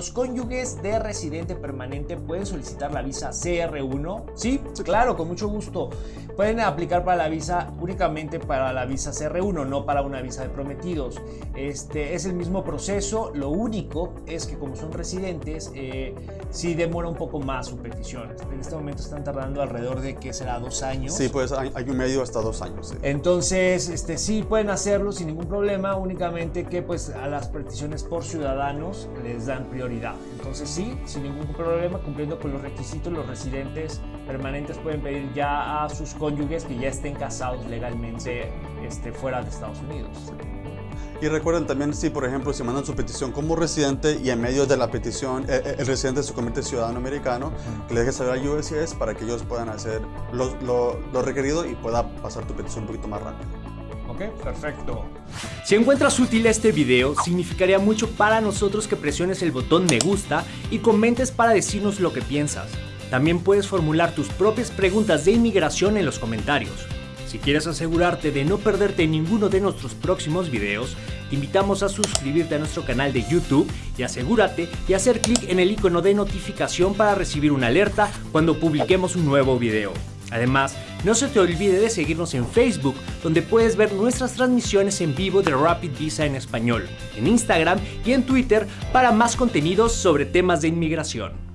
¿Los cónyuges de residente permanente pueden solicitar la visa CR1? Sí, claro, con mucho gusto. Pueden aplicar para la visa únicamente para la visa CR1, no para una visa de prometidos. Este es el mismo proceso, lo único es que como son residentes, eh, sí demora un poco más su petición. En este momento están tardando alrededor de que será dos años. Sí, pues hay, un medio hasta dos años. Entonces, este, sí pueden hacerlo sin ningún problema, únicamente que pues a las peticiones por ciudadanos les dan prioridad. Entonces sí, sin ningún problema, cumpliendo con los requisitos, los residentes permanentes pueden pedir ya a sus cónyuges que ya estén casados legalmente este, fuera de Estados Unidos. Y recuerden también si, por ejemplo, si mandan su petición como residente y en medio de la petición eh, eh, el, residente se convierte en ciudadano americano, que le deje saber a USCIS para que ellos puedan hacer lo, lo requerido y pueda pasar tu petición un poquito más rápido. Perfecto. Si encuentras útil este video, significaría mucho para nosotros que presiones el botón me gusta y comentes para decirnos lo que piensas. También puedes formular tus propias preguntas de inmigración en los comentarios. Si quieres asegurarte de no perderte ninguno de nuestros próximos videos, te invitamos a suscribirte a nuestro canal de YouTube y asegúrate de hacer clic en el icono de notificación para recibir una alerta cuando publiquemos un nuevo video. Además, no se te olvide de seguirnos en Facebook, donde puedes ver nuestras transmisiones en vivo de Rapid Visa en español, en Instagram y en Twitter para más contenidos sobre temas de inmigración.